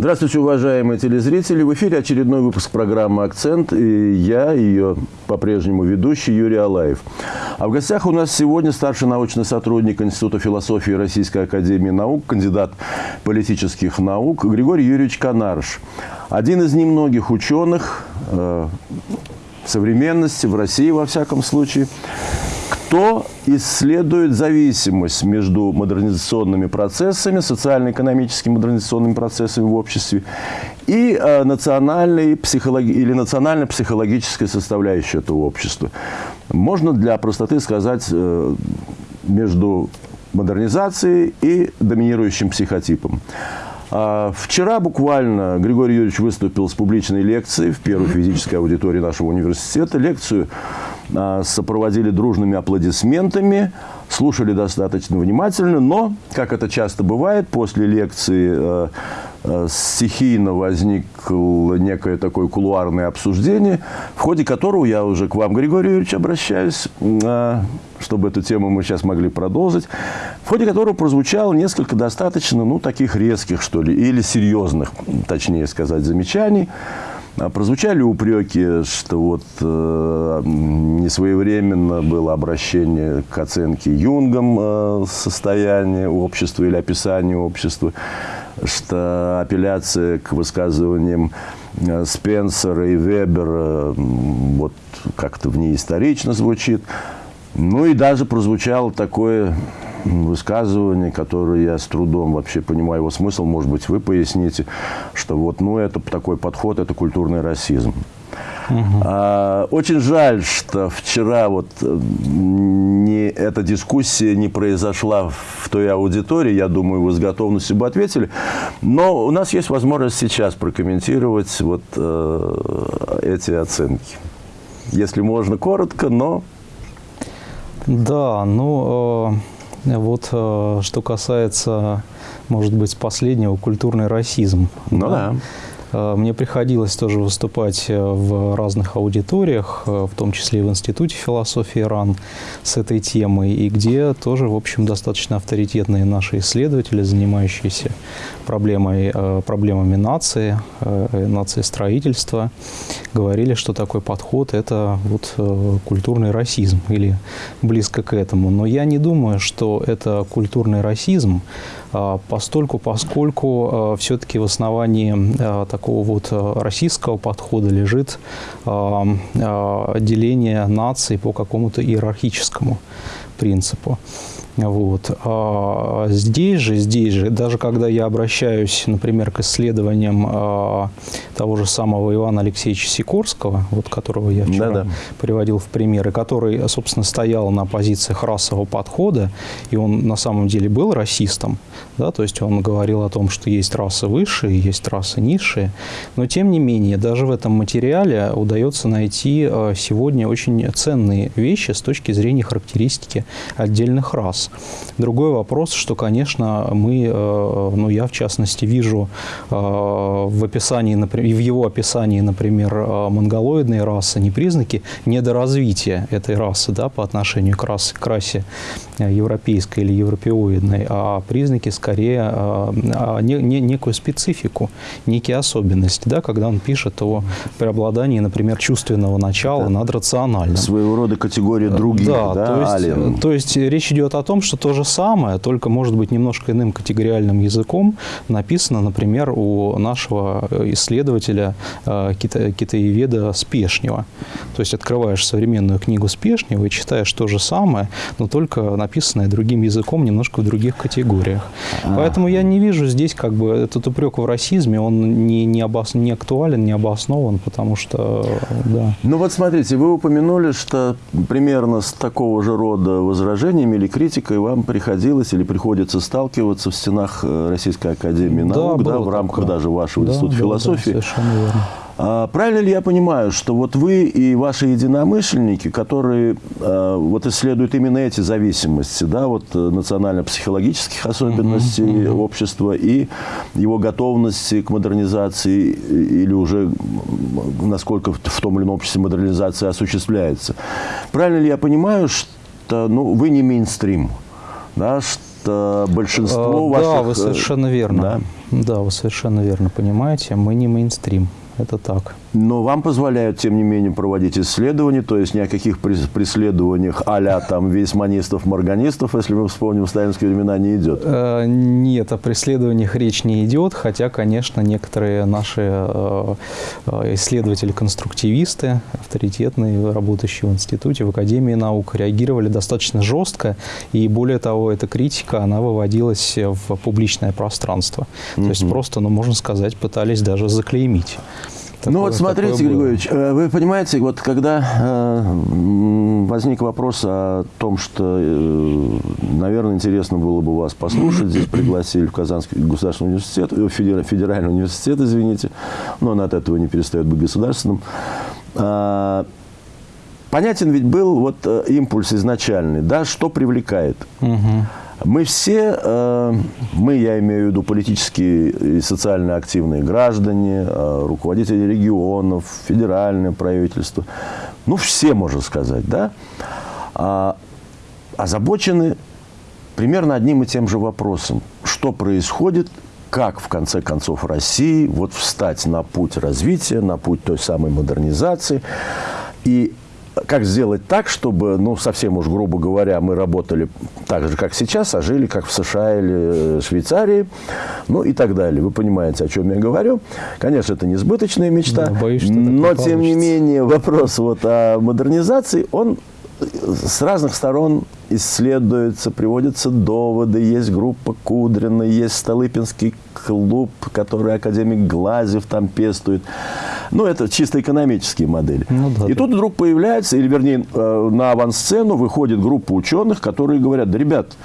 Здравствуйте, уважаемые телезрители. В эфире очередной выпуск программы «Акцент». И я, ее по-прежнему ведущий Юрий Алаев. А в гостях у нас сегодня старший научный сотрудник Института философии Российской Академии Наук, кандидат политических наук Григорий Юрьевич Канарш. Один из немногих ученых э, современности, в России во всяком случае, кто исследует зависимость между модернизационными процессами, социально-экономическими модернизационными процессами в обществе и э, национальной психологи или национально-психологической составляющей этого общества. Можно для простоты сказать э, между модернизацией и доминирующим психотипом. А вчера буквально Григорий Юрьевич выступил с публичной лекцией в первой физической аудитории нашего университета. Лекцию а, сопроводили дружными аплодисментами, слушали достаточно внимательно, но, как это часто бывает, после лекции э, стихийно возникло некое такое кулуарное обсуждение, в ходе которого я уже к вам, Григорий Юрьевич, обращаюсь, э, чтобы эту тему мы сейчас могли продолжить, в ходе которого прозвучало несколько достаточно, ну, таких резких, что ли, или серьезных, точнее сказать, замечаний, а прозвучали упреки, что вот э, несвоевременно было обращение к оценке Юнгом э, состояния общества или описания общества, что апелляция к высказываниям э, Спенсера и Вебера вот как-то в ней исторично звучит. Ну и даже прозвучало такое высказывание, которое я с трудом вообще понимаю его смысл, может быть, вы поясните, что вот, ну, это такой подход, это культурный расизм. Угу. А, очень жаль, что вчера вот э, не, эта дискуссия не произошла в той аудитории. Я думаю, вы с готовностью бы ответили. Но у нас есть возможность сейчас прокомментировать вот э, эти оценки. Если можно, коротко, но... Да, ну... Э вот э, что касается, может быть, последнего, культурный расизм. Ну да. да. Э, мне приходилось тоже выступать э, в разных аудиториях, э, в том числе и в Институте философии РАН с этой темой, и где тоже, в общем, достаточно авторитетные наши исследователи, занимающиеся проблемой, проблемами нации, нации строительства, говорили, что такой подход – это вот культурный расизм или близко к этому. Но я не думаю, что это культурный расизм, постольку, поскольку а, все-таки в основании а, такого вот российского подхода лежит деление наций по какому-то иерархическому принципу. Вот. А здесь же, здесь же, даже когда я обращаюсь, например, к исследованиям а, того же самого Ивана Алексеевича Сикорского, вот которого я вчера да -да. приводил в пример, и который, собственно, стоял на позициях расового подхода, и он на самом деле был расистом, да, то есть он говорил о том, что есть расы высшие, есть расы низшие, но тем не менее, даже в этом материале удается найти а, сегодня очень ценные вещи с точки зрения характеристики отдельных рас. Другой вопрос, что, конечно, мы, э, ну, я в частности вижу э, в описании, например, в его описании, например, э, монголоидной расы не признаки недоразвития этой расы, да, по отношению к расе, к расе европейской или европеоидной, а признаки скорее а не, не, некую специфику, некие особенности, да, когда он пишет о преобладании, например, чувственного начала Это над рациональным. Своего рода категория других, да, да то, есть, то есть речь идет о том, что то же самое, только, может быть, немножко иным категориальным языком написано, например, у нашего исследователя э, кита китаеведа Спешнева. То есть открываешь современную книгу Спешнева и читаешь то же самое, но только написанное другим языком, немножко в других категориях. А. Поэтому я не вижу здесь как бы этот упрек в расизме, он не, не, обос... не актуален, не обоснован, потому что, да. Ну вот смотрите, вы упомянули, что примерно с такого же рода возражениями или критикой вам приходилось или приходится сталкиваться в стенах э, Российской Академии наук, да, да, в рамках такое. даже вашего да, института да, философии. Да, совершенно верно. А, правильно ли я понимаю, что вот вы и ваши единомышленники, которые а, вот исследуют именно эти зависимости, да, вот э, национально-психологических особенностей uh -huh, общества и его готовности к модернизации или уже насколько в том или ином обществе модернизация осуществляется. Правильно ли я понимаю, что ну, вы не мейнстрим, да, что большинство Э, ваших... Да, вы э, совершенно верно. да. Да, вы совершенно верно понимаете. Мы не мейнстрим. Это так. Но вам позволяют, тем не менее, проводить исследования, то есть ни о каких прес- преследованиях а-ля там вейсманистов, морганистов, если мы вспомним сталинские времена, не идет. Э, Нет, о преследованиях речь не идет, хотя, конечно, некоторые наши э, э, исследователи-конструктивисты, авторитетные, работающие в институте, в Академии наук, реагировали достаточно жестко, и более того, эта критика, она выводилась в публичное пространство. То есть просто, ну, можно сказать, пытались даже заклеймить. Ну вот Такое- смотрите, такое было. Григорьевич, э, вы понимаете, вот когда э, возник вопрос о том, что, э, наверное, интересно было бы вас послушать, здесь пригласили в Казанский государственный университет, федера- федеральный университет, извините, но он от этого не перестает быть государственным. А, Понятен ведь был вот импульс изначальный, да, что привлекает. Мгм. Мы все, э, мы, я имею в виду политические и социально активные граждане, э, руководители регионов, федеральное правительство, ну, все, можно сказать, да, а, озабочены примерно одним и тем же вопросом. Что происходит, как, в конце концов, России вот встать на путь развития, на путь той самой модернизации. И как сделать так, чтобы, ну, совсем уж грубо говоря, мы работали так же, как сейчас, а жили, как в США или э, Швейцарии, ну и так далее. Вы понимаете, о чем я говорю. Конечно, это несбыточная мечта, Да, боюсь, так не но, тем не менее, вопрос вот о модернизации, он с разных сторон исследуется, приводятся доводы. Есть группа Кудрина, есть Столыпинский клуб, который академик Глазев там пестует. Ну, это чисто экономические модели. Ну да, И да. тут вдруг появляется, или вернее, э, на авансцену выходит группа ученых, которые говорят, да, ребят,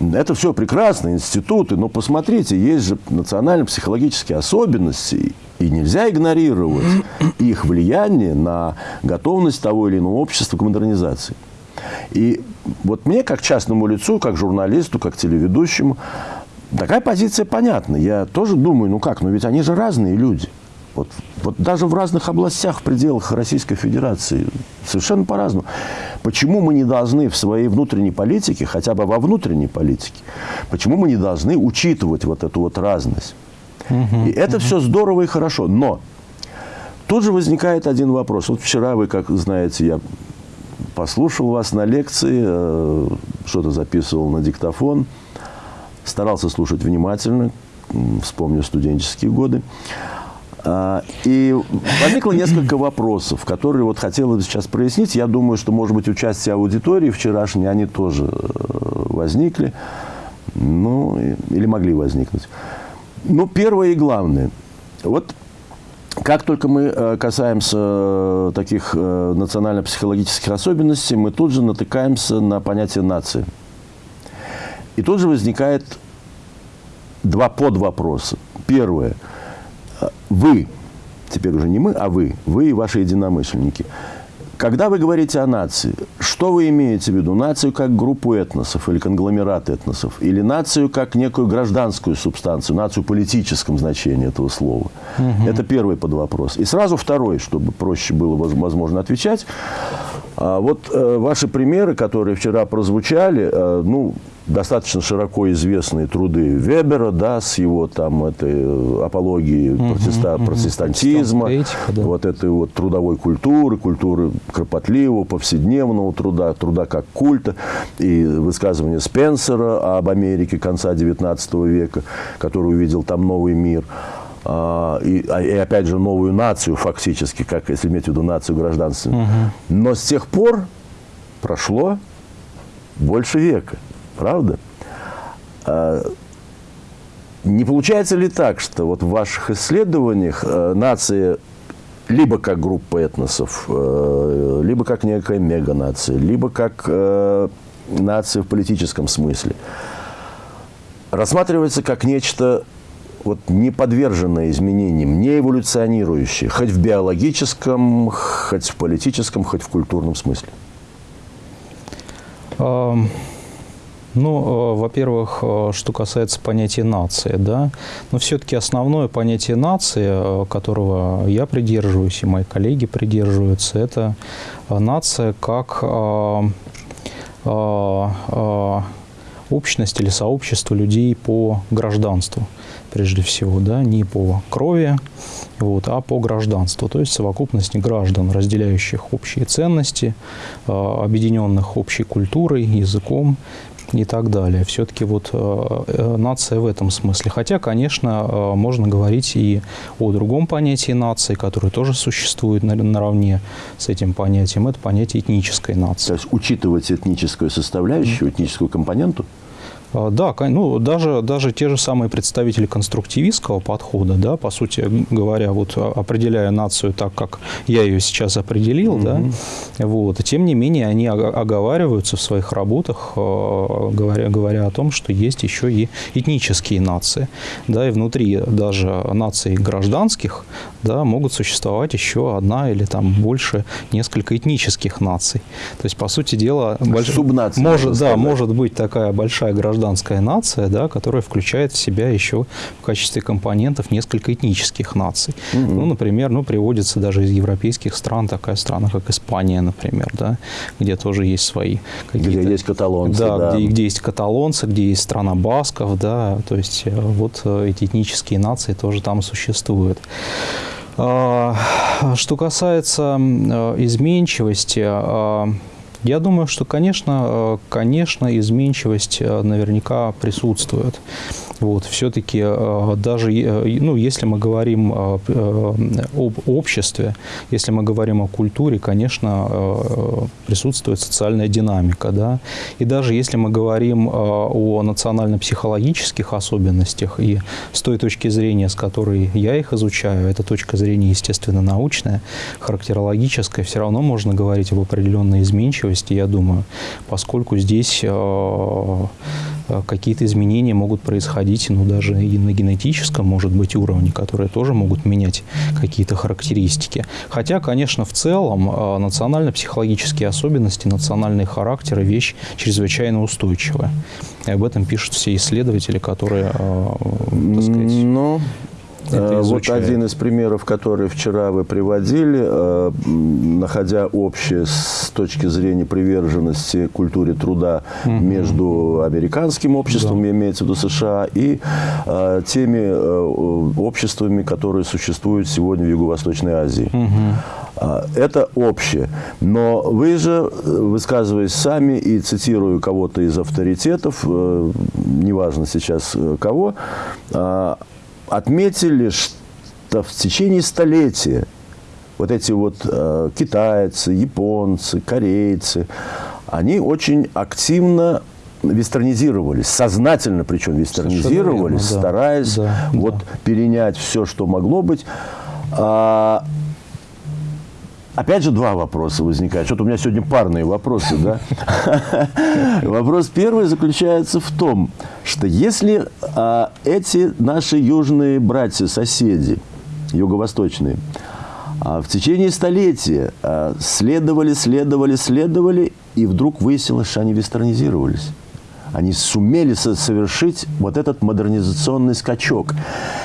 это все прекрасно, институты, но посмотрите, есть же национально-психологические особенности, и нельзя игнорировать их влияние на готовность того или иного общества к модернизации. И вот мне, как частному лицу, как журналисту, как телеведущему, такая позиция понятна. Я тоже думаю, ну как, ну ведь они же разные люди. Вот, вот даже в разных областях, в пределах Российской Федерации совершенно по-разному. Почему мы не должны в своей внутренней политике, хотя бы во внутренней политике, почему мы не должны учитывать вот эту вот разность? И это все здорово и хорошо. Но тут же возникает один вопрос. Вот вчера вы, как знаете, я послушал вас на лекции, э, что-то записывал на диктофон, старался слушать внимательно, вспомню студенческие годы. А, И возникло несколько вопросов, которые вот хотелось бы сейчас прояснить. Я думаю, что, может быть, участие аудитории вчерашней, они тоже э, возникли, ну, или могли возникнуть. Ну, первое и главное. Вот как только мы э, касаемся э, таких э, национально-психологических особенностей, мы тут же натыкаемся на понятие нации. И тут же возникает два подвопроса. Первое. Вы, теперь уже не мы, а вы, вы и ваши единомышленники. Когда вы говорите о нации, что вы имеете в виду? Нацию как группу этносов или конгломерат этносов? Или нацию как некую гражданскую субстанцию, нацию в политическом значении этого слова? Это первый подвопрос. И сразу второй, чтобы проще было воз- возможно отвечать. А вот э, ваши примеры, которые вчера прозвучали, э, ну, достаточно широко известные труды Вебера, да, с его там этой э, апологией протеста- протестантизма, Протестантская этика, да. вот этой вот трудовой культуры, культуры кропотливого, повседневного труда, труда как культа, и высказывание Спенсера об Америке конца XIX века, который увидел там новый мир. А, и, а- и опять же новую нацию фактически, как если иметь в виду нацию гражданственную. Но с тех пор прошло больше века, правда? А, не получается ли так, что вот в ваших исследованиях э, нация либо как группа этносов, э, либо как некая меганация, либо как э, нация в политическом смысле, рассматривается как нечто вот не подверженное изменениям, не эволюционирующее, хоть в биологическом, хоть в политическом, хоть в культурном смысле? Ам, Ну, э, во-первых, э, что касается понятия нации, да, но все-таки основное понятие нации, э, которого я придерживаюсь и мои коллеги придерживаются, это нация как общность или сообщество людей по гражданству, прежде всего, да, не по крови, вот, а по гражданству, то есть совокупность граждан, разделяющих общие ценности, а, объединенных общей культурой, языком, и так далее. Все-таки вот э, э, нация в этом смысле. Хотя, конечно, э, можно говорить и о другом понятии нации, которое тоже существует на, наравне с этим понятием. Это понятие этнической нации. То есть учитывать этническую составляющую, этническую компоненту? А, да, ну, даже, даже те же самые представители конструктивистского подхода, да, по сути говоря, вот определяя нацию так, как я ее сейчас определил, mm-hmm. да, вот, тем не менее они оговариваются в своих работах, а, говоря, говоря о том, что есть еще и этнические нации, да, и внутри даже наций гражданских, да, могут существовать еще одна или там больше несколько этнических наций. То есть, по сути дела, больш... Субнация, может, да, может быть такая большая гражданская гражданская нация, да, которая включает в себя еще в качестве компонентов несколько этнических наций. Mm-hmm. Ну, например, ну, приводится даже из европейских стран такая страна, как Испания, например, да, где тоже есть свои какие-то... Где есть каталонцы, да. да. Где, где есть каталонцы, где есть страна басков, да, то есть э, вот э, эти этнические нации тоже там существуют. А, что касается э, изменчивости, а, я думаю, что, конечно, э, конечно, изменчивость э, наверняка присутствует. Вот, все-таки э, даже, ну, если мы говорим об обществе, если мы говорим о культуре, конечно, присутствует социальная динамика, да, и даже если мы говорим о национально-психологических особенностях, и с той точки зрения, с которой я их изучаю, это точка зрения, естественно, научная, характерологическая, все равно можно говорить об определенной изменчивости, я думаю, поскольку здесь э, э, какие-то изменения могут происходить, ну, даже и на генетическом, может быть, уровне, которые тоже могут менять какие-то характеристики. Хотя, конечно, в целом э, национально-психологические особенности, национальные характеры – вещь чрезвычайно устойчивая. И об этом пишут все исследователи, которые, так сказать... Но э, вот один из примеров, который вчера вы приводили, э, находя общее с точки зрения приверженности культуре труда угу. между американским обществом, да. имеется в виду США, и э, теми обществами, которые существуют сегодня в Юго-Восточной Азии. Угу. Это общее. Но вы же, высказываясь сами и цитирую кого-то из авторитетов, неважно сейчас кого, отметили, что в течение столетия вот эти вот э, китайцы, японцы, корейцы, они очень активно вестернизировались, сознательно причем вестернизировались, верно, стараясь да, вот да. перенять все, что могло быть. А, Опять же два вопроса возникают. Что-то у меня сегодня парные вопросы, да? Вопрос первый заключается в том, что если а, эти наши южные братья, соседи, юго-восточные, а, в течение столетия а, следовали, следовали, следовали, и вдруг выяснилось, что они вестернизировались они сумели совершить вот этот модернизационный скачок.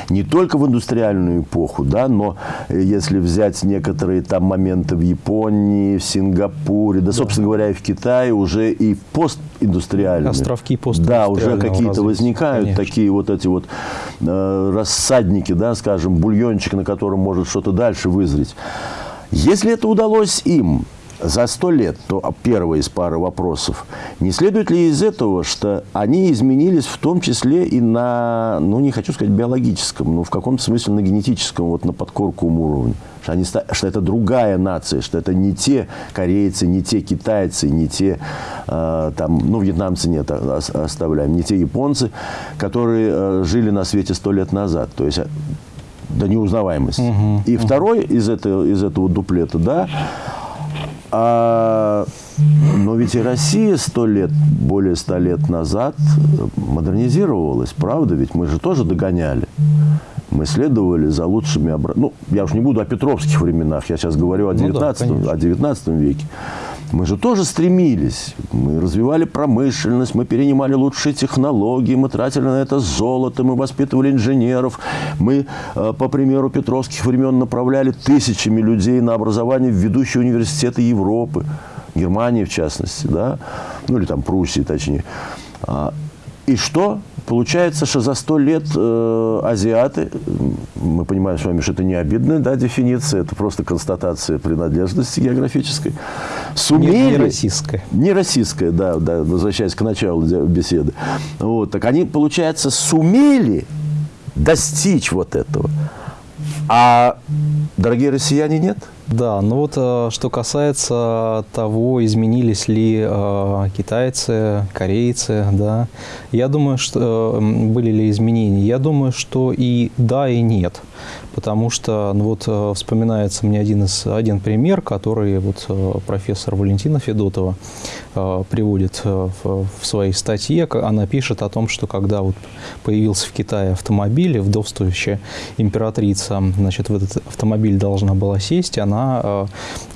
Не только в индустриальную эпоху, да, но э, если взять некоторые там моменты в Японии, в Сингапуре, да, да. собственно говоря, и в Китае, уже и в постиндустриальные. Островки Да, уже какие-то возникают конечно. такие вот эти вот э, рассадники, да, скажем, бульончик, на котором может что-то дальше вызреть. Если это удалось им, за сто лет, то первая из пары вопросов, не следует ли из этого, что они изменились в том числе и на, ну, не хочу сказать биологическом, но в каком-то смысле на генетическом, вот на подкорковом уровне? Что, они, что это другая нация, что это не те корейцы, не те китайцы, не те, э, там, ну, вьетнамцы нет, а, оставляем, не те японцы, которые э, жили на свете сто лет назад. То есть до неузнаваемости. Угу, и угу. второй из этого, из этого дуплета, да, а, но ведь и Россия сто лет, более ста лет назад модернизировалась, правда? Ведь мы же тоже догоняли. Мы следовали за лучшими... Ну, я уж не буду о петровских временах, я сейчас говорю о 19, ну да, о 19 веке. Мы же тоже стремились. Мы развивали промышленность, мы перенимали лучшие технологии, мы тратили на это золото, мы воспитывали инженеров. Мы, э, по примеру петровских времен, направляли тысячами людей на образование в ведущие университеты Европы. Германии, в частности, да, ну или там Пруссии, точнее. И что? Получается, что за сто лет э, азиаты, мы понимаем с вами, что это не обидная да, дефиниция, это просто констатация принадлежности географической, сумели... Не, не российская. Не российская, да, да, возвращаясь к началу беседы. Вот, так они, получается, сумели достичь вот этого. А дорогие россияне нет? Да, ну вот э, что касается того, изменились ли э, китайцы, корейцы, да, я думаю, что были ли изменения, я думаю, что и да, и нет потому что ну, вот э, вспоминается мне один, из, один пример, который вот э, профессор Валентина Федотова э, приводит в, в своей статье. Она пишет о том, что когда вот появился в Китае автомобиль, вдовствующая императрица, значит, в этот автомобиль должна была сесть, она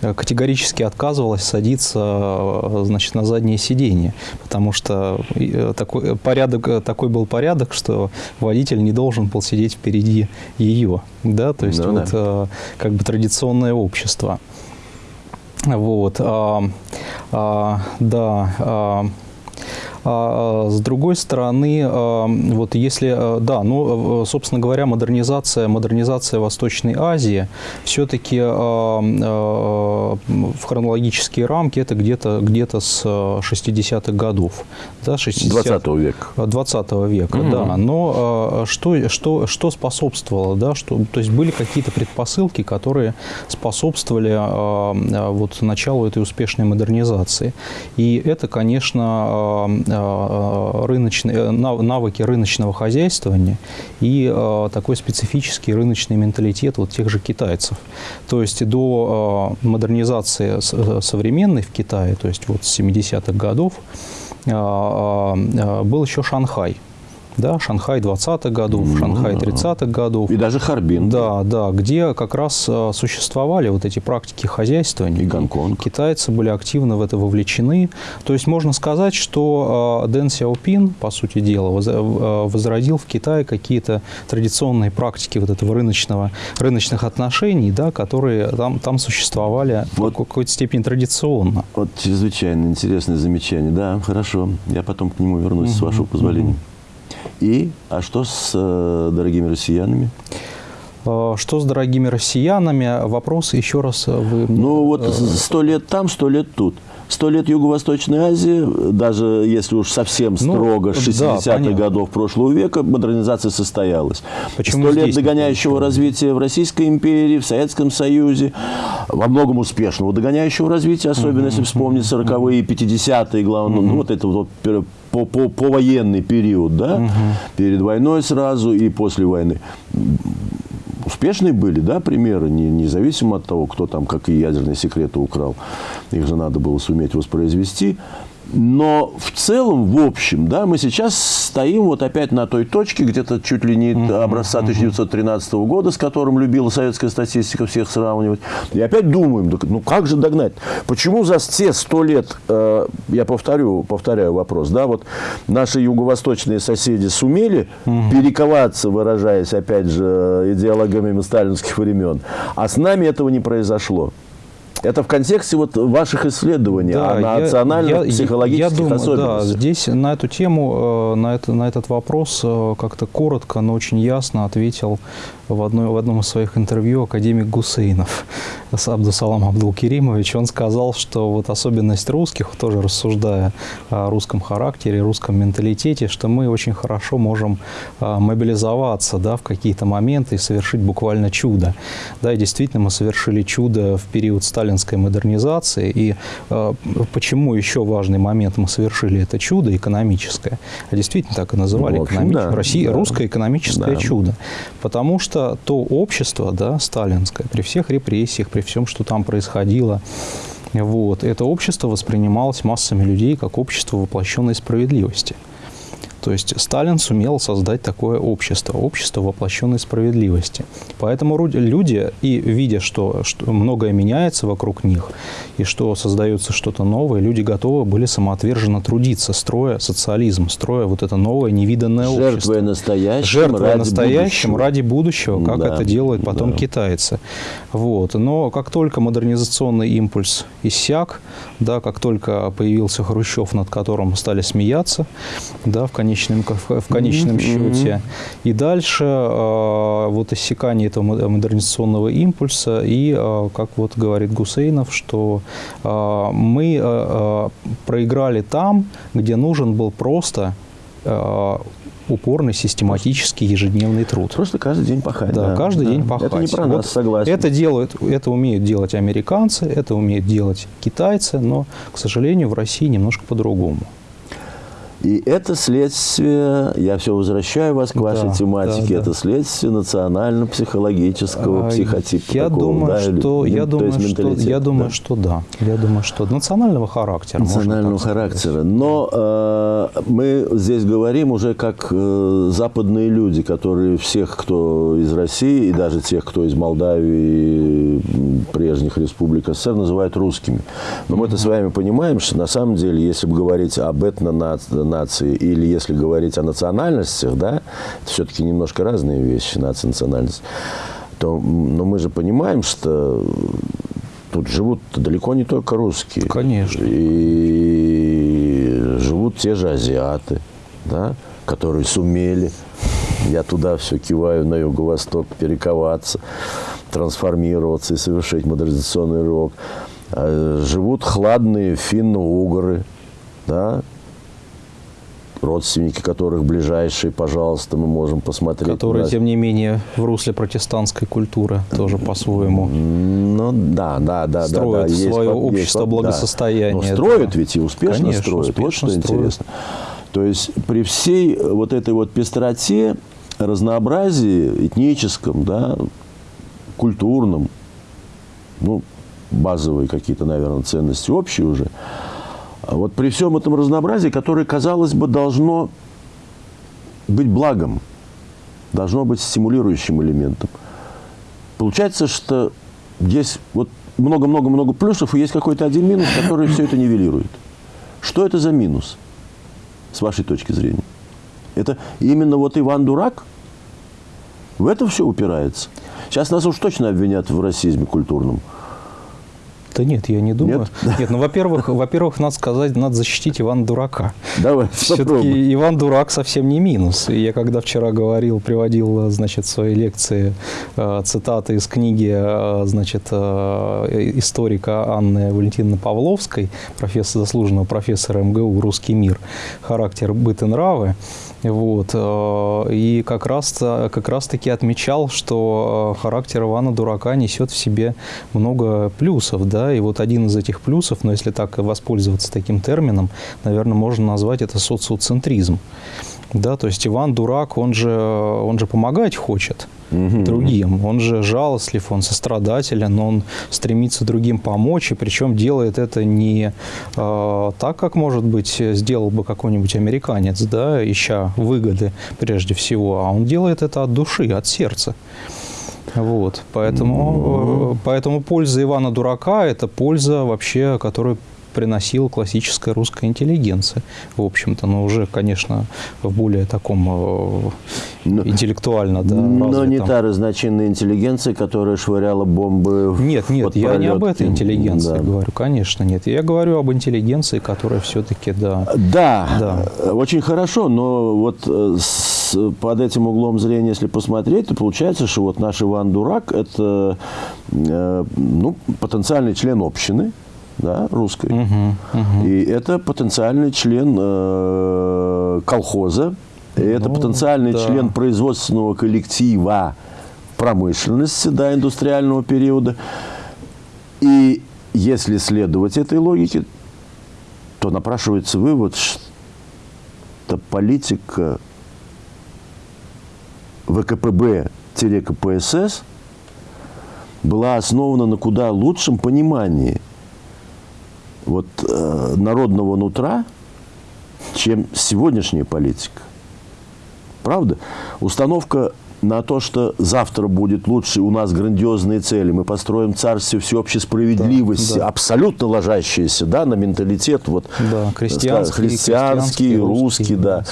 категорически отказывалась садиться значит, на заднее сиденье, потому что такой, порядок, такой был порядок, что водитель не должен был сидеть впереди ее да, то есть да, вот да. Э, как бы традиционное общество. Вот, а, а, да, а, а, с другой стороны, а, вот если, а, да, ну, собственно говоря, модернизация, модернизация Восточной Азии все-таки в хронологические рамки это где-то где, -то, с 60-х годов. Да, 60 20 века. 20 века, угу. да. Но что, что, что способствовало, да, что, то есть были какие-то предпосылки, которые способствовали вот началу этой успешной модернизации. И это, конечно, Э, рыночные, э, навыки рыночного хозяйствования и э, такой специфический рыночный менталитет вот тех же китайцев. То есть до модернизации современной в Китае, то есть вот с 70-х годов, был еще Шанхай – да, Шанхай 20-х годов, mm-hmm. Шанхай 30-х годов. И даже Харбин. Да, да, где как раз э, существовали вот эти практики хозяйствования. И Гонконг. Китайцы были активно в это вовлечены. То есть можно сказать, что э, Дэн Сяопин, по сути дела, э, возродил в Китае какие-то традиционные практики вот этого рыночного, рыночных отношений, да, которые там, там существовали вот, в какой-то степени традиционно. Вот чрезвычайно интересное замечание. Да, хорошо. Я потом к нему вернусь, mm-hmm. с вашего позволения. Mm-hmm. И, а что с э, дорогими россиянами? Э, что с дорогими россиянами? Вопрос еще раз э, вы... Ну вот сто лет там, сто лет тут. Сто лет Юго-Восточной Азии, даже если уж совсем ну, строго, ну, с 60-х да, годов прошлого века, модернизация состоялась. Сто лет догоняющего развития в Российской империи, в Советском Союзе, во многом успешного догоняющего развития, особенно если вспомнить 40-е и 50-е, главное, ну, вот это вот по, по, по военный период, да, угу. перед войной сразу и после войны. Успешные были, да, примеры, не, независимо от того, кто там какие ядерные секреты украл. Их же надо было суметь воспроизвести. Но в целом, в общем, да, мы сейчас стоим вот опять на той точке, где-то чуть ли не образца 1913 года, с которым любила советская статистика всех сравнивать. И опять думаем, ну как же догнать? Почему за все сто лет, э, я повторю, повторяю вопрос, да, вот наши юго-восточные соседи сумели перековаться, выражаясь, опять же, идеологами сталинских времен, а с нами этого не произошло. Это в контексте вот ваших исследований да, о национальных я, психологических я, я думаю, особенностях. Да, здесь на эту тему, э, на, это, на этот вопрос э, как-то коротко, но очень ясно ответил в, одной, в одном из своих интервью академик Гусейнов с Абдусалам Абдулкеримович. Он сказал, что вот особенность русских, тоже рассуждая о русском характере, русском менталитете, что мы очень хорошо можем а, мобилизоваться да, в какие-то моменты и совершить буквально чудо. Да, и действительно мы совершили чудо в период сталинской модернизации. И э, почему еще важный момент мы совершили это чудо экономическое? А действительно так и называли ну, общем, экономич... да, Россия, да, русское экономическое да. чудо. Потому что что то общество, да, сталинское, при всех репрессиях, при всем, что там происходило, вот, это общество воспринималось массами людей как общество воплощенной справедливости. То есть Сталин сумел создать такое общество, общество воплощенной справедливости. Поэтому люди, и видя, что, что многое меняется вокруг них, и что создается что-то новое, люди готовы были самоотверженно трудиться, строя социализм, строя вот это новое невиданное Жертвуя общество. Жертвуя настоящим, Жертвуя ради настоящим будущего. ради будущего, как да, это делают потом да. китайцы. Вот. Но как только модернизационный импульс иссяк, да, как только появился Хрущев, над которым стали смеяться, да, в конечном конечном, в конечном mm-hmm. счете. И дальше э, вот иссякание этого модернизационного импульса и, э, как вот говорит Гусейнов, что э, мы проиграли там, где нужен был просто упорный, систематический, ежедневный труд. Просто каждый день пахать. Да, да каждый да. день пахать. Это не про вот нас, согласен. Это, делают, это умеют делать американцы, это умеют делать китайцы, но, к сожалению, в России немножко по-другому. И это следствие, я все возвращаю вас к вашей да, тематике, да, да. это следствие национально-психологического а, психотипа. Я такого, думаю, да, что, или, я думаю, что, я думаю, да. что да. Я думаю, что национального характера. Национального характера. Но э, мы здесь говорим уже как э, западные люди, которые всех, кто из России, и даже тех, кто из Молдавии, прежних республик СССР, называют русскими. Но мы-то с вами понимаем, что на самом деле, если бы говорить об этно-нации, нации, или если говорить о национальностях, да, это все-таки немножко разные вещи, нация, национальность, то но мы же понимаем, что тут живут далеко не только русские. Конечно. И живут те же азиаты, да, которые сумели, я туда все киваю, на юго-восток, перековаться, трансформироваться и совершить модернизационный рывок. А живут хладные финно-угры, да, родственники которых ближайшие, пожалуйста, мы можем посмотреть. Которые, тем не менее, в русле протестантской культуры тоже по-своему. Ну да, да, да. Строят да, да. свое есть, общество есть, благосостояния. Да. Но строят ведь и успешно Конечно, строят. Успешно вот что строят. интересно. То есть при всей вот этой вот пестроте, разнообразии этническом, да, культурном, ну, базовые какие-то, наверное, ценности общие уже – а вот при всем этом разнообразии, которое, казалось бы, должно быть благом, должно быть стимулирующим элементом, получается, что есть вот много-много-много плюсов, и есть какой-то один минус, который все это нивелирует. Что это за минус, с вашей точки зрения? Это именно вот Иван Дурак? В это все упирается. Сейчас нас уж точно обвинят в расизме культурном. Да нет, я не думаю. Нет, нет ну, во-первых, во-первых, надо сказать, надо защитить Ивана Дурака. Давай, Все-таки Иван Дурак совсем не минус. Я когда вчера говорил, приводил, значит, в своей лекции э, цитаты из книги, э, значит, э, историка Анны Валентиновны Павловской, профессора, заслуженного профессора МГУ «Русский мир. Характер, быт и нравы», вот. Э, и как раз, как раз таки отмечал, что э, характер Ивана Дурака несет в себе много плюсов. Да? И вот один из этих плюсов, но если так воспользоваться таким термином, наверное, можно назвать это социоцентризм. Да, то есть Иван дурак, он же, он же помогать хочет угу. другим. Он же жалостлив, он сострадателен, он стремится другим помочь, и причем делает это не э, так, как, может быть, сделал бы какой-нибудь американец, да, ища выгоды прежде всего, а он делает это от души, от сердца. Вот, поэтому, mm поэтому польза Ивана Дурака – это польза вообще, которую приносила классическая русская интеллигенция, в общем-то, но уже, конечно, в более таком э, но, интеллектуально, да, Но развитом. не та разночинная интеллигенция, которая швыряла бомбы Нет, нет, я не об этой интеллигенции да. говорю, конечно, нет. Я говорю об интеллигенции, которая все-таки, да. Да, да. очень хорошо, но вот э, с, под этим углом зрения, если посмотреть, то получается, что вот наш Иван Дурак – это э, ну, потенциальный член общины, да, русской. Угу, угу. И это потенциальный член э, колхоза, и это ну, потенциальный да. член производственного коллектива промышленности, да, индустриального периода. И если следовать этой логике, то напрашивается вывод, что политика ВКПБ-КПСС была основана на куда лучшем понимании – вот, э, народного нутра, чем сегодняшняя политика. Правда? Установка на то, что завтра будет лучше, у нас грандиозные цели, мы построим царствие всеобщей справедливости, да, да. абсолютно ложащееся да, на менталитет вот, да, крестьянский, христианский, русский, русский, да.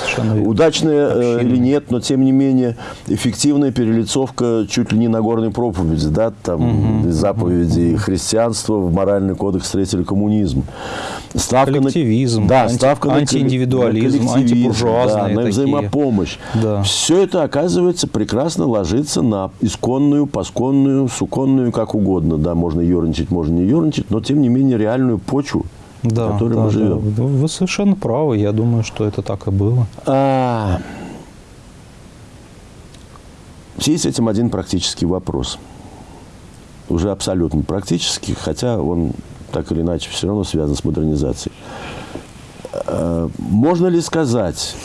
Удачная э, или нет, но тем не менее эффективная перелицовка чуть ли не на горной проповеди, да, там, угу. из заповедей христианства в моральный кодекс встретили коммунизм. Ставка коллективизм, на, да, анти, ставка антииндивидуализм, на антибуржуазные да, на взаимопомощь. Да. Все это, оказывается, прекрасно ложится на исконную, посконную, суконную, как угодно. Да, можно ерничать, можно не ерничать, но, тем не менее, реальную почву да, в которой да, мы живем. Да. Вы совершенно правы. Я думаю, что это так и было. А, в связи с этим один практический вопрос. Уже абсолютно практический, хотя он так или иначе все равно связан с модернизацией. А, можно ли сказать,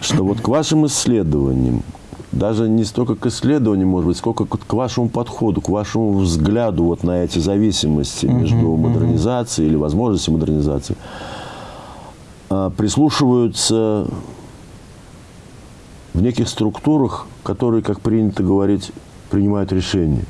что вот к вашим исследованиям, даже не столько к исследованию, может быть, сколько к вашему подходу, к вашему взгляду вот на эти зависимости между uh-huh, модернизацией uh-huh. или возможностью модернизации, а, прислушиваются в неких структурах, которые, как принято говорить, принимают решения.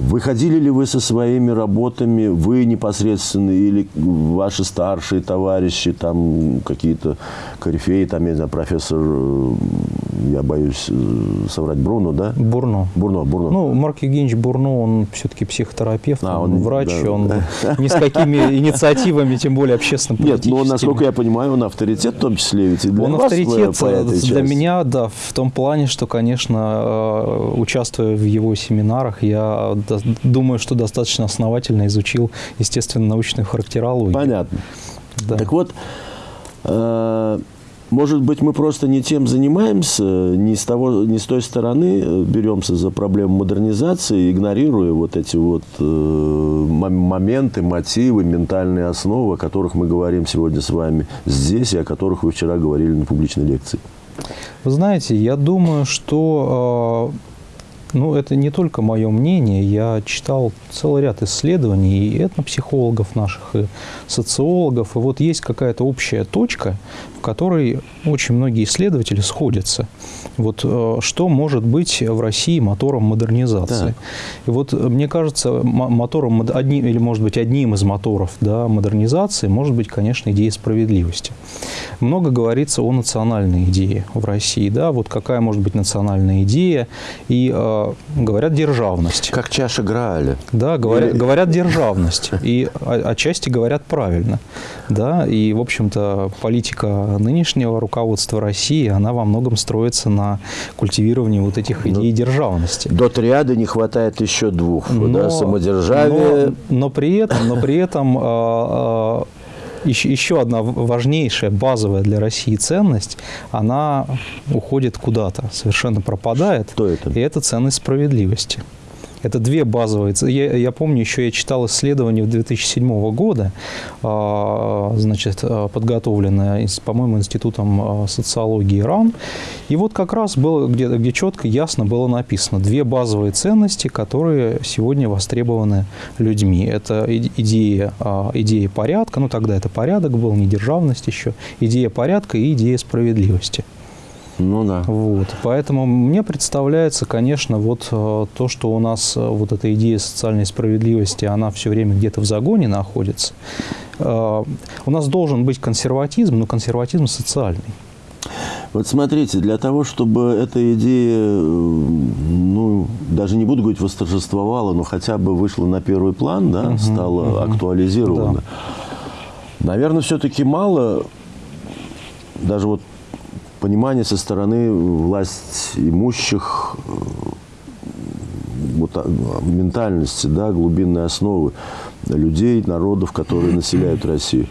Выходили ли вы со своими работами, вы непосредственно или ваши старшие товарищи, там какие-то корифеи, там, я не знаю, профессор, э, я боюсь э, соврать, Бруно, да? Бурно. Бурно, Бурно. Ну, Марк Евгеньевич Бурно, он все-таки психотерапевт, а, он, он врач, да, он да. ни с какими инициативами, тем более общественно Нет, но, насколько я понимаю, он авторитет в том числе, ведь и для Он вас авторитет для меня, да, в том плане, что, конечно, э, участвуя в его семинарах, я думаю, что достаточно основательно изучил естественно-научную характерологию. Понятно. Да. Так вот, э, может быть, мы просто не тем занимаемся, не с, того, не с той стороны э, беремся за проблему модернизации, игнорируя вот эти вот э, моменты, мотивы, ментальные основы, о которых мы говорим сегодня с вами здесь и о которых вы вчера говорили на публичной лекции. Вы знаете, я думаю, что э, ну, это не только мое мнение. Я читал целый ряд исследований и этнопсихологов наших, и социологов. И вот есть какая-то общая точка, в которой очень многие исследователи сходятся. Вот э, что может быть в России мотором модернизации? Да. И вот мне кажется, мотором, одним, или может быть одним из моторов да, модернизации может быть, конечно, идея справедливости. Много говорится о национальной идее в России. Да? Вот какая может быть национальная идея? И э, говорят державность. Как чаша Грааля. Да, говорят, Или... говорят державность. И отчасти говорят правильно. Да? И, в общем-то, политика нынешнего руководства России, она во многом строится на культивировании вот этих ну, идей ну, державности. До триады не хватает еще двух, но, да, самодержавие. Но, но при этом, но при этом э, э, еще, еще одна важнейшая, базовая для России ценность, она уходит куда-то, совершенно пропадает. Что это? И это ценность справедливости. Это две базовые. Я, я помню, еще я читал исследование 2007 года, а, значит, а, подготовленное, по-моему, Институтом а, социологии РАН. И вот как раз было, где, где четко, ясно было написано две базовые ценности, которые сегодня востребованы людьми. Это идея, идея порядка, ну тогда это порядок был, не державность еще, идея порядка и идея справедливости. Ну да. Вот. Поэтому мне представляется, конечно, вот э, то, что у нас э, вот эта идея социальной справедливости, она все время где-то в загоне находится. Э, у нас должен быть консерватизм, но консерватизм социальный. Вот смотрите, для того, чтобы эта идея, ну, даже не буду говорить восторжествовала, но хотя бы вышла на первый план, да, угу, стала угу. актуализирована, да. наверное, все-таки мало, даже вот понимание со стороны власть имущих э, вот, а, ментальности, да, глубинной основы людей, народов, которые населяют Россию.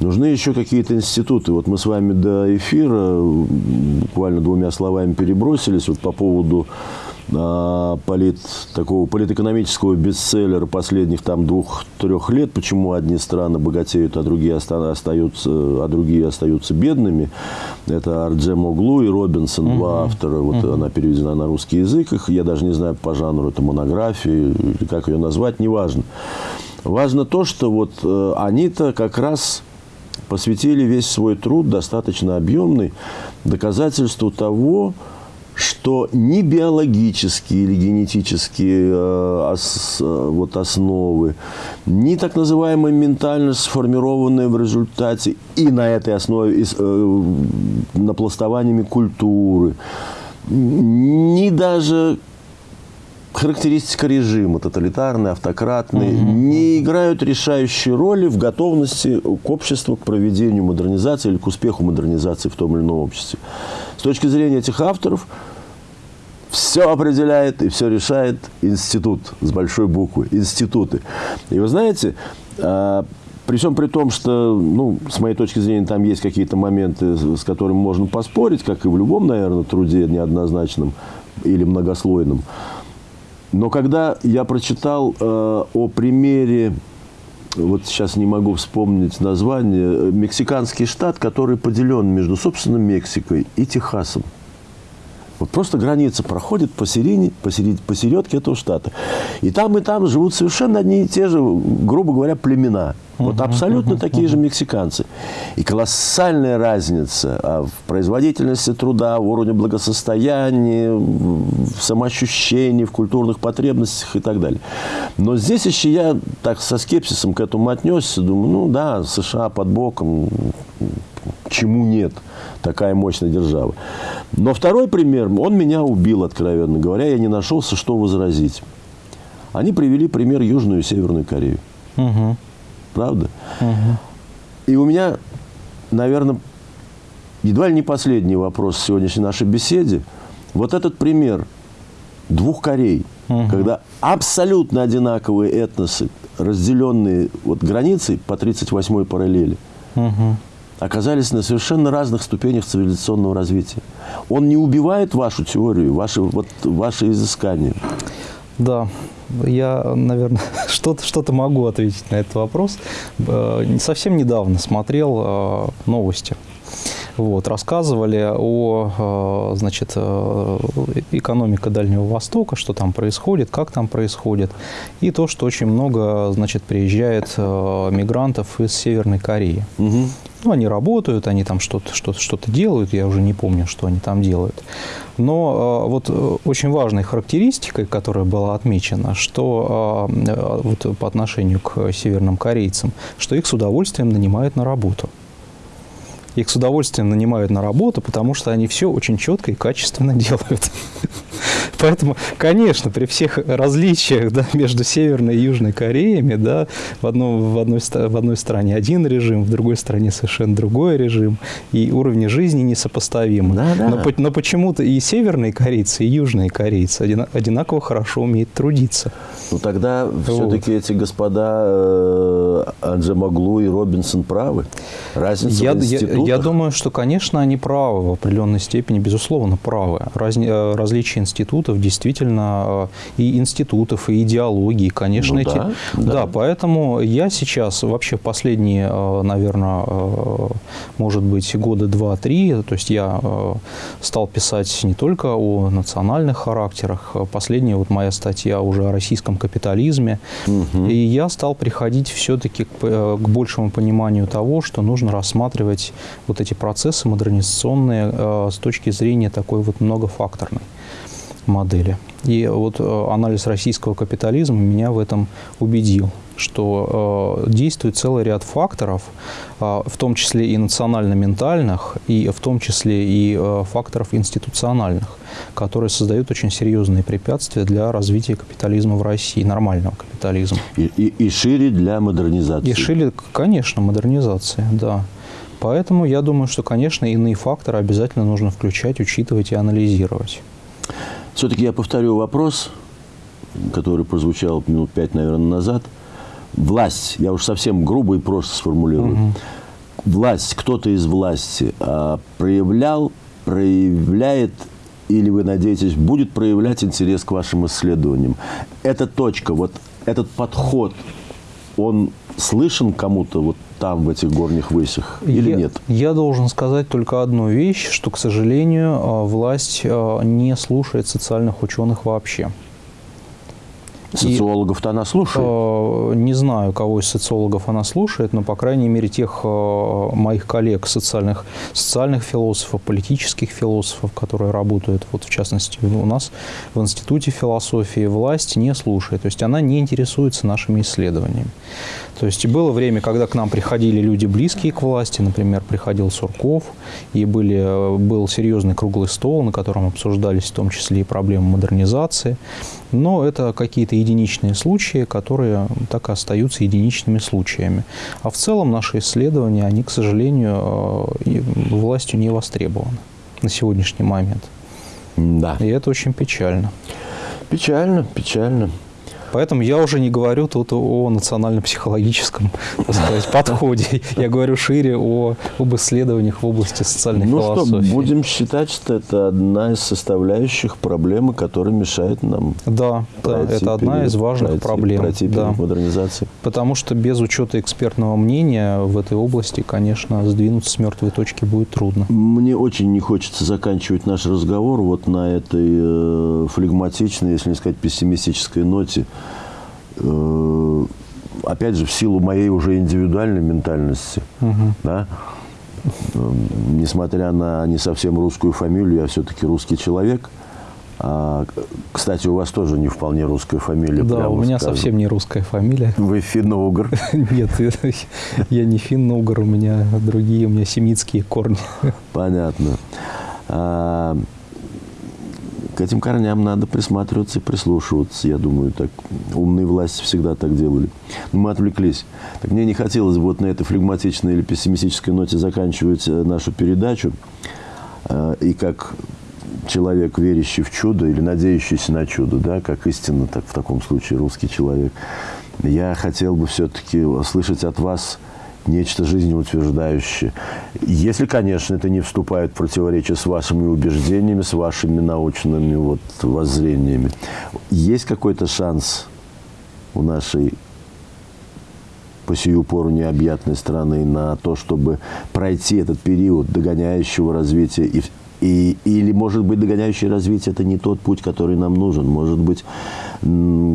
Нужны еще какие-то институты. Вот мы с вами до эфира буквально двумя словами перебросились вот по поводу полит, такого политэкономического бестселлера последних там двух-трех лет, почему одни страны богатеют, а другие остаются, а другие остаются бедными. Это Арджем Оглу и Робинсон, угу. два автора. Вот угу. она переведена на русский язык. Их, я даже не знаю по жанру, это монографии, или как ее назвать, неважно. Важно то, что вот э, они-то как раз посвятили весь свой труд, достаточно объемный, доказательству того, что ни биологические или генетические э, ос, э, вот основы, ни так называемая ментальность, сформированная в результате и на этой основе, э, напластованиями культуры, ни даже характеристика режима, тоталитарный, автократный, угу. не играют решающей роли в готовности к обществу к проведению модернизации или к успеху модернизации в том или ином обществе. С точки зрения этих авторов, все определяет и все решает институт с большой буквы, институты. И вы знаете, а, при всем при том, что, ну, с моей точки зрения, там есть какие-то моменты, с которыми можно поспорить, как и в любом, наверное, труде неоднозначном или многослойном. Но когда я прочитал э, о примере, вот сейчас не могу вспомнить название, мексиканский штат, который поделен между, собственно, Мексикой и Техасом. Вот просто граница проходит посередине, посеред, посередке этого штата. И там, и там живут совершенно одни и те же, грубо говоря, племена. Вот абсолютно такие же мексиканцы. И колоссальная разница а, в производительности труда, в уровне благосостояния, в самоощущении, в культурных потребностях и так далее. Но здесь еще я так со скепсисом к этому отнесся. Думаю, ну да, США под боком, чему нет – такая мощная держава. Но второй пример, он меня убил, откровенно говоря, я не нашелся, что возразить. Они привели пример Южную и Северную Корею. Угу. Правда? Угу. И у меня, наверное, едва ли не последний вопрос в сегодняшней нашей беседе. Вот этот пример двух Корей, угу. когда абсолютно одинаковые этносы, разделенные вот границей по 38-й параллели, угу оказались на совершенно разных ступенях цивилизационного развития. Он не убивает вашу теорию, ваши, вот, ваши изыскания. Да, я, наверное, что-то что, -то, могу ответить на этот вопрос. Э, совсем недавно смотрел э, новости. Вот, рассказывали о, э, значит, экономике Дальнего Востока, что там происходит, как там происходит, и то, что очень много, значит, приезжает мигрантов из Северной Кореи. Угу. Ну, они работают, они там что-то что что делают, я уже не помню, что они там делают. Но э, вот э, очень важной характеристикой, которая была отмечена, что э, вот по отношению к северным корейцам, что их с удовольствием нанимают на работу. Их с удовольствием нанимают на работу, потому что они все очень четко и качественно делают. Поэтому, конечно, при всех различиях да, между Северной и Южной Кореями, да, в, одном, в, одной, в одной стране один режим, в другой стране совершенно другой режим, и уровни жизни несопоставимы. Да, да. Но, но почему-то и северные корейцы, и южные корейцы одинаково хорошо умеют трудиться. Ну тогда вот. все-таки эти господа э, Анджемаглу и Робинсон правы. Разница я, в институтах. Я, я думаю, что, конечно, они правы в определенной степени, безусловно, правы. Разни, э, различия институтов действительно э, и институтов, и идеологии, конечно, ну, эти. Да, да. да, поэтому я сейчас вообще последние, наверное, может быть, года два-три, то есть я стал писать не только о национальных характерах. Последняя вот моя статья уже о российском капитализме. Угу. И я стал приходить все-таки к, э, к большему пониманию того, что нужно рассматривать вот эти процессы модернизационные э, с точки зрения такой вот многофакторной модели. И вот э, анализ российского капитализма меня в этом убедил что э, действует целый ряд факторов, э, в том числе и национально-ментальных, и в том числе и э, факторов институциональных, которые создают очень серьезные препятствия для развития капитализма в России, нормального капитализма. И, и, и шире для модернизации. И шире, конечно, модернизации, да. Поэтому я думаю, что, конечно, иные факторы обязательно нужно включать, учитывать и анализировать. Все-таки я повторю вопрос, который прозвучал минут пять, наверное, назад – власть, я уж совсем грубо и просто сформулирую, угу. власть, кто-то из власти а, проявлял, проявляет или вы надеетесь, будет проявлять интерес к вашим исследованиям. Эта точка, вот этот подход, он слышен кому-то вот там, в этих горних высях, или я, нет? Я должен сказать только одну вещь, что, к сожалению, а, власть а, не слушает социальных ученых вообще. Социологов-то она слушает? Э, не знаю, кого из социологов она слушает, но, по крайней мере, тех э, моих коллег, социальных, социальных философов, политических философов, которые работают, вот в частности, у нас в Институте философии, власть не слушает. То есть она не интересуется нашими исследованиями. То есть было время, когда к нам приходили люди близкие к власти, например, приходил Сурков, и были, э, был серьезный круглый стол, на котором обсуждались в том числе и проблемы модернизации. Но это какие-то единичные случаи, которые так и остаются единичными случаями. А в целом наши исследования, они, к сожалению, э, властью не востребованы на сегодняшний момент. Да. И это очень печально. Печально, печально. Поэтому я уже не говорю тут о национально-психологическом подходе. Я говорю шире о, об исследованиях в области социальной ну философии. Ну что, будем считать, что это одна из составляющих проблемы, которая мешает нам Да, да это одна из важных пройти, проблем. Пройти да. модернизации. Потому что без учета экспертного мнения в этой области, конечно, сдвинуться с мертвой точки будет трудно. Мне очень не хочется заканчивать наш разговор вот на этой э, флегматичной, если не сказать пессимистической ноте. Э, опять же, в силу моей уже индивидуальной ментальности, угу. да, э, несмотря на не совсем русскую фамилию, я все-таки русский человек. А, кстати, у вас тоже не вполне русская фамилия. Да, у меня скажу. совсем не русская фамилия. Вы финно-угр? Нет, я не финно-угр, у меня другие, у меня семитские корни. Понятно. К этим корням надо присматриваться и прислушиваться. Я думаю, так умные власти всегда так делали. Но мы отвлеклись. Так мне не хотелось вот на этой флегматичной или пессимистической ноте заканчивать э, нашу передачу. Э, и как человек, верящий в чудо или надеющийся на чудо, да, как истинно, так в таком случае русский человек, я хотел бы все-таки услышать от вас – нечто жизнеутверждающее. Если, конечно, это не вступает в противоречие с вашими убеждениями, с вашими научными вот воззрениями. Есть какой-то шанс у нашей по сию пору необъятной страны на то, чтобы пройти этот период догоняющего развития и, и, или, может быть, догоняющее развитие – это не тот путь, который нам нужен. Может быть,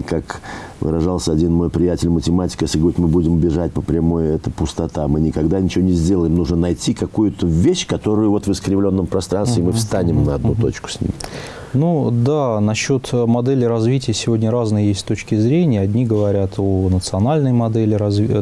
как выражался один мой приятель математик, если говорить, мы будем бежать по прямой, это пустота. Мы никогда ничего не сделаем. Нужно найти какую-то вещь, которую вот в искривленном пространстве мы встанем на одну точку с ним. Ну да, насчет модели развития сегодня разные есть точки зрения. Одни говорят о национальной модели, разви... Э,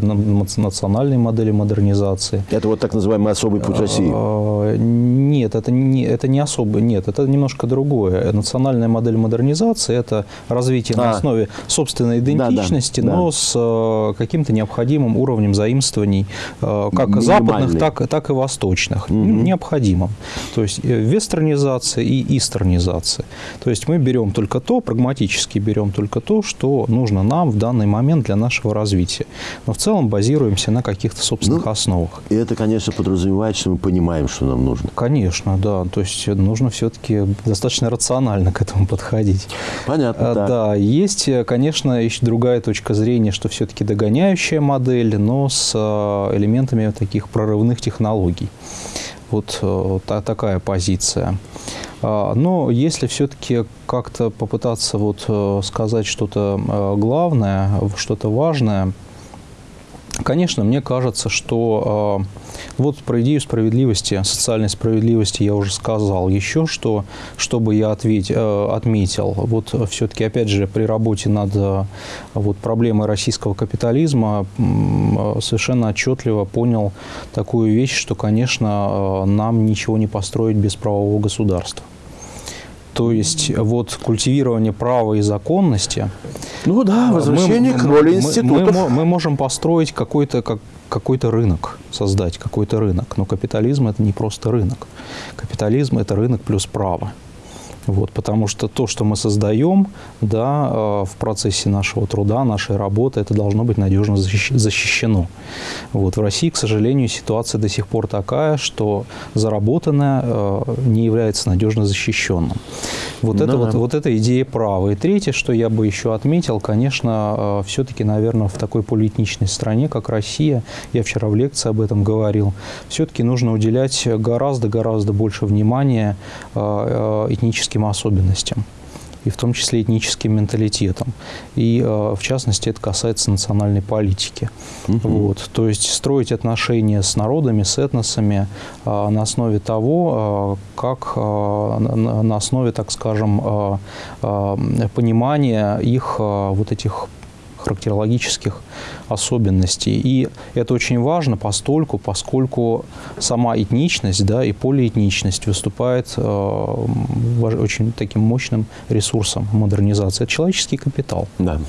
национальной модели модернизации. Это вот так называемый особый путь России? А, нет, это не, это не особый, нет, это немножко другое. Национальная модель модернизации – это развитие а. на основе собственной идентичности, да, да, но да. с э, каким-то необходимым уровнем заимствований, э, как западных, так, так и восточных. Угу. Необходимым. То есть вестернизация и истернизация. То есть мы берем только то, прагматически берем только то, что нужно нам в данный момент для нашего развития. Но в целом базируемся на каких-то собственных ну, основах. И это, конечно, подразумевает, что мы понимаем, что нам нужно. Конечно, да. То есть нужно все-таки достаточно рационально к этому подходить. Понятно, а, да. Да, есть, конечно, еще другая точка зрения, что все-таки догоняющая модель, но с а, элементами таких прорывных технологий. Вот э, та, такая позиция. А, но если все-таки как-то попытаться вот э, сказать что-то э, главное, что-то важное, Конечно, мне кажется, что э, вот про идею справедливости, социальной справедливости я уже сказал. Еще что, чтобы я ответь, э, отметил, вот все-таки, опять же, при работе над э, вот, проблемой российского капитализма э, совершенно отчетливо понял такую вещь, что, конечно, нам ничего не построить без правового государства. То есть вот культивирование права и законности. Ну да, возвращение мы, к роли институтов. Мы, мы, мы можем построить какой-то как, какой-то рынок, создать какой-то рынок. Но капитализм это не просто рынок. Капитализм это рынок плюс право. Вот, потому что то, что мы создаем да, э, в процессе нашего труда, нашей работы, это должно быть надежно защищено. Вот, в России, к сожалению, ситуация до сих пор такая, что заработанное э, не является надежно защищенным. Вот, это, вот, вот эта идея права. И третье, что я бы еще отметил, конечно, э, все-таки, наверное, в такой полиэтничной стране, как Россия, я вчера в лекции об этом говорил, все-таки нужно уделять гораздо-гораздо больше внимания этническим этническим особенностям. и в том числе этническим менталитетом. И, в частности, это касается национальной политики. Угу. Вот. То есть строить отношения с народами, с этносами на основе того, как на основе, так скажем, понимания их вот этих характерологических особенностей. И это очень важно постольку, поскольку сама этничность да, и полиэтничность выступает э, очень таким мощным ресурсом модернизации. Это человеческий капитал. Да.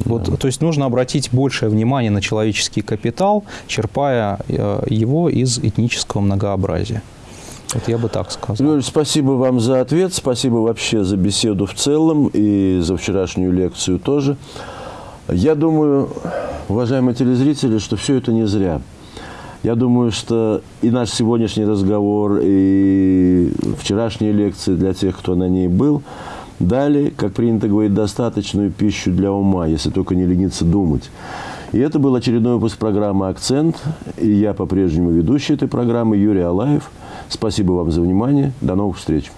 Вот, да. То есть нужно обратить большее внимание на человеческий капитал, черпая э, его из этнического многообразия. Вот я бы так сказал. Юрий, спасибо вам за ответ, спасибо вообще за беседу в целом и за вчерашнюю лекцию тоже. Я думаю, уважаемые телезрители, что все это не зря. Я думаю, что и наш сегодняшний разговор, и вчерашние лекции для тех, кто на ней был, дали, как принято говорить, достаточную пищу для ума, если только не лениться думать. И это был очередной выпуск программы «Акцент». И я по-прежнему ведущий этой программы Юрий Алаев. Спасибо вам за внимание. До новых встреч.